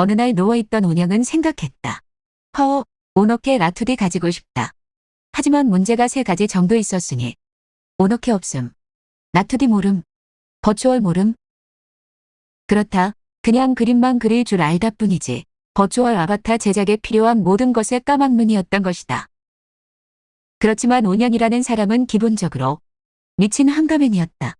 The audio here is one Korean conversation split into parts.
어느 날 누워있던 온영은 생각했다. 허, 오너케 라투디 가지고 싶다. 하지만 문제가 세 가지 정도 있었으니 오너케 없음, 라투디 모름, 버추얼 모름. 그렇다. 그냥 그림만 그릴 줄 알다 뿐이지. 버추얼 아바타 제작에 필요한 모든 것의 까막눈이었던 것이다. 그렇지만 온영이라는 사람은 기본적으로 미친 한가맨이었다.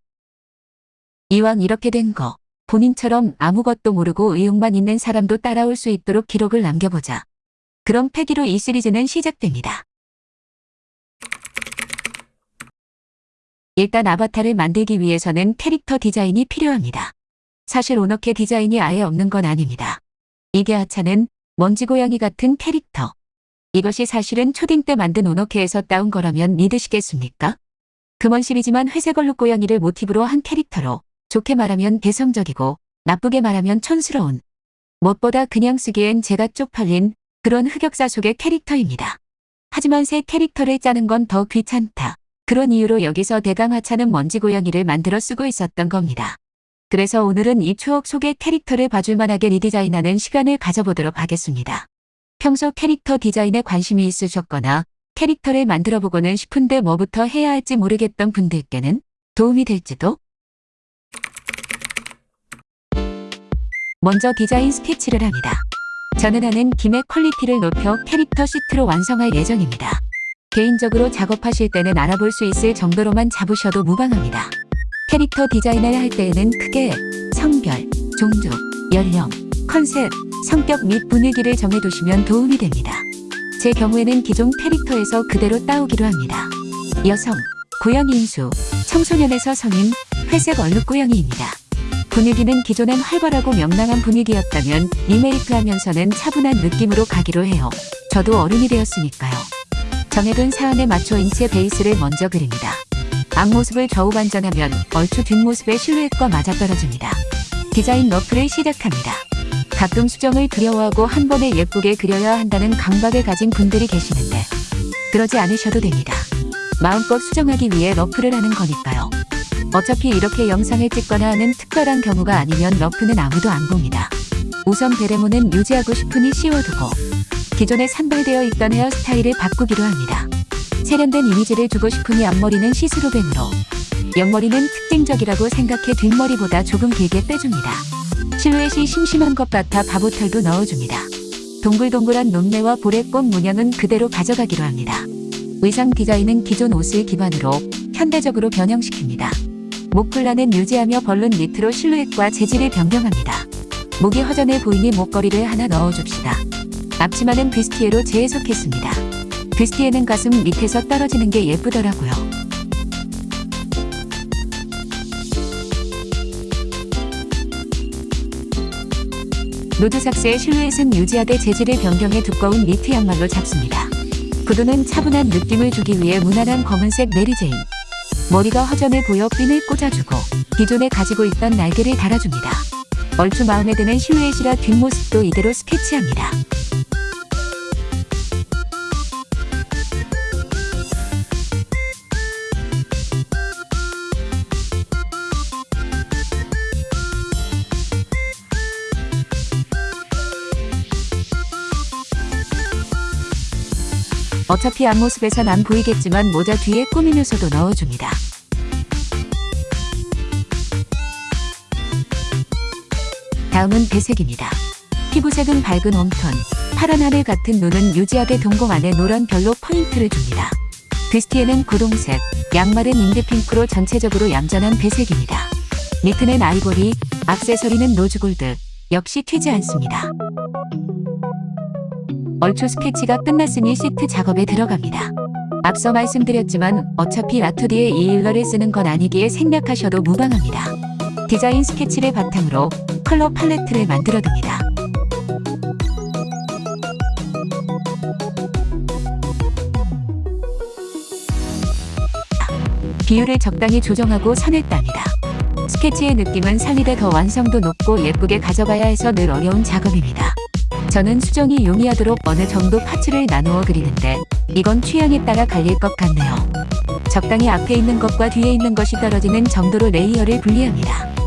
이왕 이렇게 된 거, 본인처럼 아무것도 모르고 의욕만 있는 사람도 따라올 수 있도록 기록을 남겨보자. 그런 패기로 이 시리즈는 시작됩니다. 일단 아바타를 만들기 위해서는 캐릭터 디자인이 필요합니다. 사실 오너케 디자인이 아예 없는 건 아닙니다. 이게 하차는 먼지고양이 같은 캐릭터. 이것이 사실은 초딩 때 만든 오너케에서 따온 거라면 믿으시겠습니까? 금원 시리즈만 회색 얼룩 고양이를 모티브로 한 캐릭터로 좋게 말하면 개성적이고 나쁘게 말하면 촌스러운 무엇보다 그냥 쓰기엔 제가 쪽팔린 그런 흑역사 속의 캐릭터입니다. 하지만 새 캐릭터를 짜는 건 더 귀찮다. 그런 이유로 여기서 대강 하차는 먼지 고양이를 만들어 쓰고 있었던 겁니다. 그래서 오늘은 이 추억 속의 캐릭터를 봐줄 만하게 리디자인하는 시간을 가져보도록 하겠습니다. 평소 캐릭터 디자인에 관심이 있으셨거나 캐릭터를 만들어보고는 싶은데 뭐부터 해야 할지 모르겠던 분들께는 도움이 될지도? 먼저 디자인 스케치를 합니다. 저는 하는 김에 quality를 높여 캐릭터 시트로 완성할 예정입니다. 개인적으로 작업하실 때는 알아볼 수 있을 정도로만 잡으셔도 무방합니다. 캐릭터 디자인을 할 때에는 크게 성별, 종족, 연령, 컨셉, 성격 및 분위기를 정해두시면 도움이 됩니다. 제 경우에는 기존 캐릭터에서 그대로 따오기로 합니다. 여성, 고양이 인수, 청소년에서 성인, 회색 얼룩 고양이입니다. 분위기는 기존엔 활발하고 명랑한 분위기였다면 리메이크 하면서는 차분한 느낌으로 가기로 해요. 저도 어른이 되었으니까요. 정해둔 사안에 맞춰 인체 베이스를 먼저 그립니다. 앞모습을 좌우 반전하면 얼추 뒷모습의 실루엣과 맞아떨어집니다. 디자인 rough를 시작합니다. 가끔 수정을 두려워하고 한 번에 예쁘게 그려야 한다는 강박을 가진 분들이 계시는데 그러지 않으셔도 됩니다. 마음껏 수정하기 위해 rough를 하는 거니까요. 어차피 이렇게 영상을 찍거나 하는 특별한 경우가 아니면 rough는 아무도 안 봅니다. 우선 베레모는 유지하고 싶으니 씌워두고 기존에 산발되어 있던 헤어스타일을 바꾸기로 합니다. 세련된 이미지를 주고 싶으니 앞머리는 see-through bang으로 옆머리는 특징적이라고 생각해 뒷머리보다 조금 길게 빼줍니다. 실루엣이 심심한 것 같아 바보털도 넣어줍니다. 동글동글한 눈매와 볼의 꽃 문양은 그대로 가져가기로 합니다. 의상 디자인은 기존 옷을 기반으로 현대적으로 변형시킵니다. 목폴라는 유지하며 balloon 니트로 실루엣과 재질을 변경합니다. 목이 허전해 보이니 목걸이를 하나 넣어줍시다. 앞치마는 bustier로 재해석했습니다. bustier는 가슴 밑에서 떨어지는 게 예쁘더라고요. loose socks의 실루엣은 유지하되 재질을 변경해 두꺼운 니트 양말로 잡습니다. 구두는 차분한 느낌을 주기 위해 무난한 검은색 Mary Jane. 머리가 허전해 보여 핀을 꽂아주고 기존에 가지고 있던 날개를 달아줍니다. 얼추 마음에 드는 실루엣이라 뒷모습도 이대로 스케치합니다. 어차피 앞모습에선 안 보이겠지만 모자 뒤에 요소도 넣어줍니다. 다음은 배색입니다. 피부색은 밝은 warm tone, 파란 하늘 같은 눈은 유지하게 동공 안에 노란 별로 포인트를 줍니다. bustier는 고동색, 양말은 indie pink로 전체적으로 얌전한 배색입니다. 니트는 아이보리, 악세서리는 rose gold, 역시 튀지 않습니다. 얼추 스케치가 끝났으니 시트 작업에 들어갑니다. 앞서 말씀드렸지만 어차피 라투디에 이 일러를 쓰는 건 아니기에 생략하셔도 무방합니다. 디자인 스케치를 바탕으로 컬러 팔레트를 만들어둡니다. 비율을 적당히 조정하고 선을 땁니다. 스케치의 느낌은 살리되 더 완성도 높고 예쁘게 가져가야 해서 늘 어려운 작업입니다. 저는 수정이 용이하도록 어느 정도 parts를 나누어 그리는데 이건 취향에 따라 갈릴 것 같네요. 적당히 앞에 있는 것과 뒤에 있는 것이 떨어지는 정도로 layer를 분리합니다.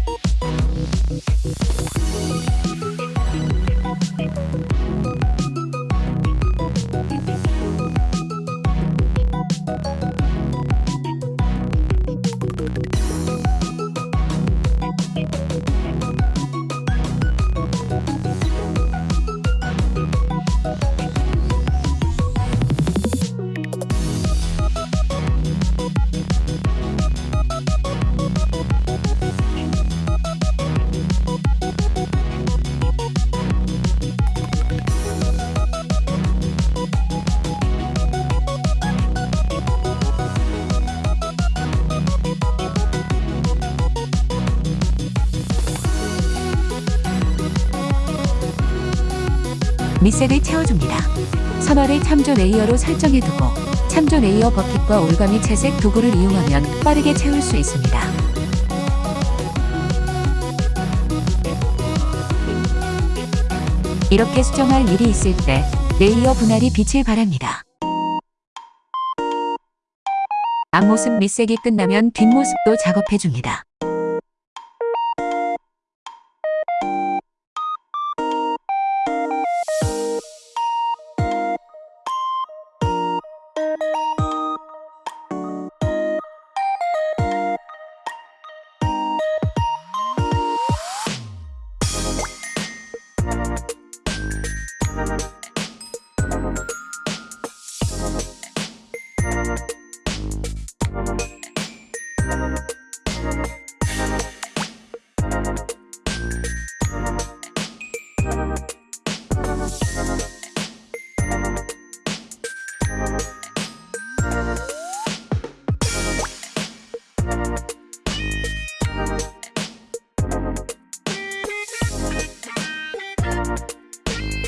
밑색을 채워줍니다. 선화를 참조 layer로 설정해두고 참조 layer bucket과 올가미 채색 도구를 이용하면 빠르게 채울 수 있습니다. 이렇게 수정할 일이 있을 때 layer 분할이 빛을 발합니다. 앞모습 밑색이 끝나면 뒷모습도 작업해줍니다.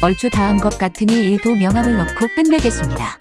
얼추 다 한 것 같으니 일도 명함을 넣고 끝내겠습니다.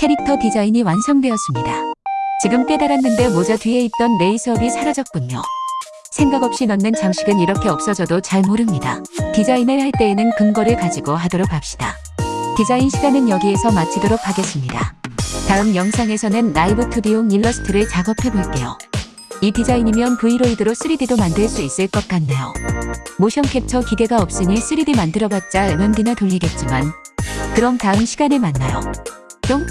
캐릭터 디자인이 완성되었습니다. 지금 깨달았는데 모자 뒤에 있던 lace-up이 사라졌군요. 생각 없이 넣는 장식은 이렇게 없어져도 잘 모릅니다. 디자인을 할 때에는 근거를 가지고 하도록 합시다. 디자인 시간은 여기에서 마치도록 하겠습니다. 다음 영상에서는 라이브 2D용 일러스트를 작업해 볼게요. 이 디자인이면 VRoid로 3D도 만들 수 있을 것 같네요. 모션 캡처 기재가 없으니 3D 만들어봤자 MMD나 돌리겠지만 그럼 다음 시간에 만나요. 뿅!